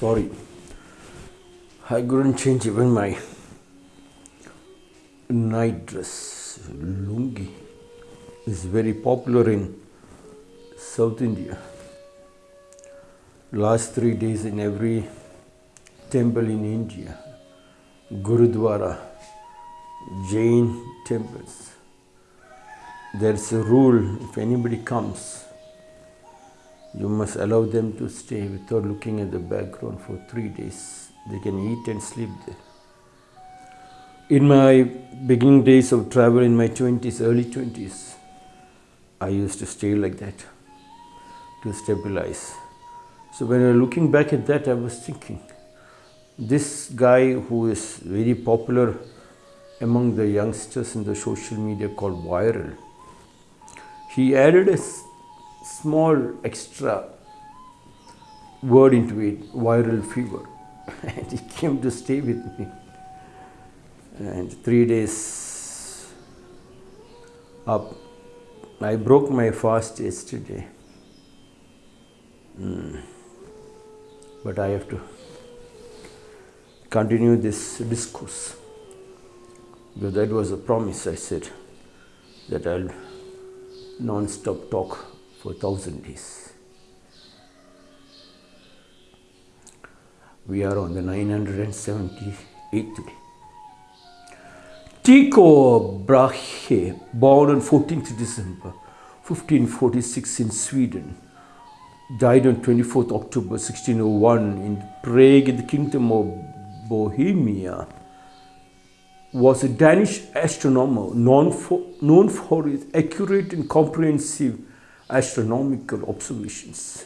sorry. I couldn't change even my night dress. Lungi is very popular in South India. Last three days in every temple in India, Gurudwara, Jain temples, there's a rule if anybody comes, you must allow them to stay without looking at the background for three days. They can eat and sleep there. In my beginning days of travel in my 20s, early 20s, I used to stay like that to stabilize. So when I was looking back at that, I was thinking, this guy who is very popular among the youngsters in the social media called viral, he added a small extra word into it, viral fever. and he came to stay with me. And three days up, I broke my fast yesterday. Mm. But I have to continue this discourse. Because that was a promise I said that I'll non-stop talk for thousand days. We are on the 978th day. Tycho Brahe, born on 14th December 1546 in Sweden, died on 24th October 1601 in Prague in the Kingdom of Bohemia, was a Danish astronomer known for, known for his accurate and comprehensive astronomical observations.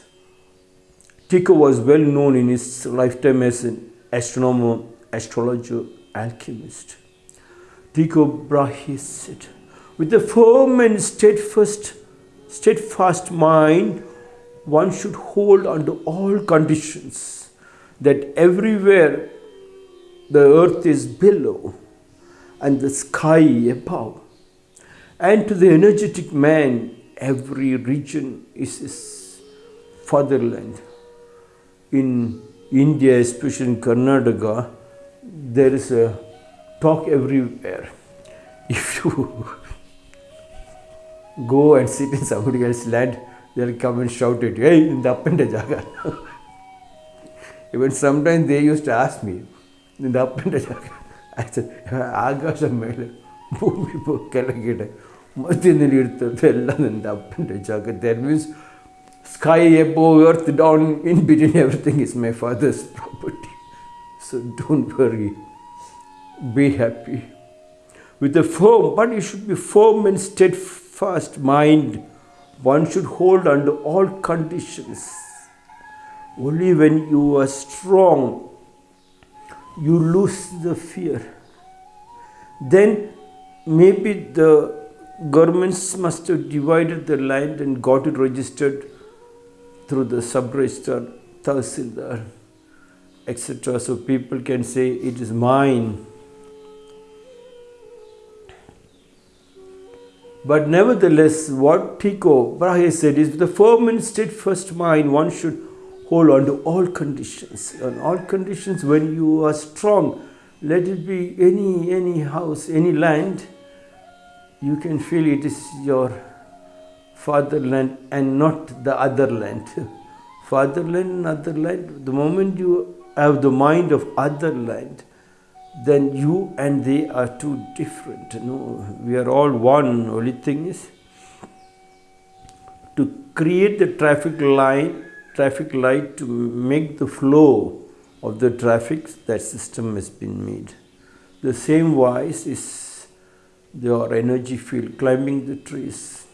Tycho was well known in his lifetime as an astronomer, astrologer, alchemist. Tycho Brahe said, with a firm and steadfast, steadfast mind, one should hold under all conditions that everywhere the earth is below and the sky above. And to the energetic man, every region is his fatherland. In India, especially in Karnataka, there is a talk everywhere. If you go and sit in somebody else's land, they'll come and shout at you, hey, in the up and jaga. Even sometimes they used to ask me, in the up and jaga. I said, ಆಕಾಶ ಮೇಲೆ ಭೂಮಿ ಕೆಳಗಡೆ that means sky above earth down in between everything is my father's property so don't worry be happy with a firm, but you should be firm and steadfast mind. One should hold under all conditions. Only when you are strong, you lose the fear. Then maybe the governments must have divided the land and got it registered through the sub-registrar, tahsildar, etc. So people can say it is mine. But nevertheless, what Tycho Brahe said is a firm and steadfast mind, one should hold on to all conditions. On all conditions, when you are strong, let it be any any house, any land, you can feel it is your fatherland and not the other land. fatherland and other land, the moment you have the mind of other land, then you and they are two different. No, we are all one. Only thing is to create the traffic line, traffic light to make the flow of the traffic, that system has been made. The same wise is your energy field, climbing the trees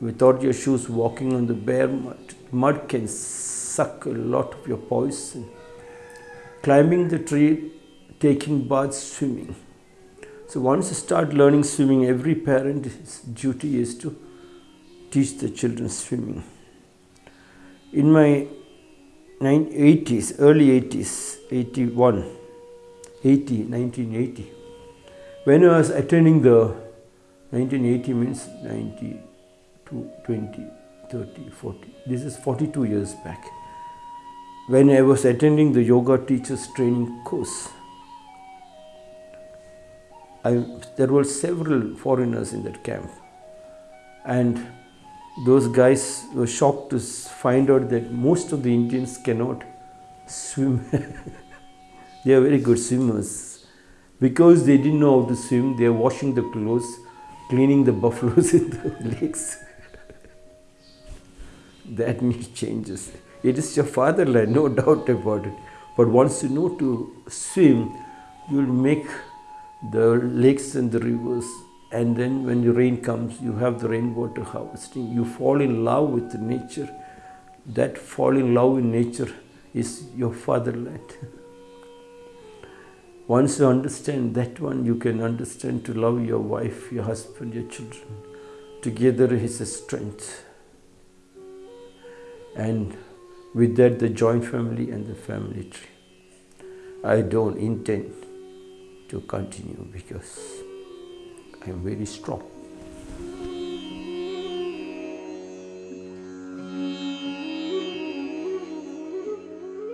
without your shoes, walking on the bare mud. Mud can suck a lot of your poison. Climbing the tree, taking baths, swimming. So once you start learning swimming, every parent's duty is to teach the children swimming. In my 80s, early 80s, 81, 80, 1980, when I was attending the 1980 means 90 to 20, 30, 40. This is 42 years back. when I was attending the yoga teachers training course, I, there were several foreigners in that camp, and those guys were shocked to find out that most of the Indians cannot swim. they are very good swimmers. Because they didn't know how to swim, they are washing the clothes, cleaning the buffaloes in the lakes. that needs changes. It is your fatherland, no doubt about it. But once you know to swim, you will make the lakes and the rivers and then when the rain comes you have the rainwater harvesting you fall in love with nature that fall in love in nature is your fatherland once you understand that one you can understand to love your wife your husband your children. Together is a strength. And with that the joint family and the family tree. I don't intend to continue because I am very strong.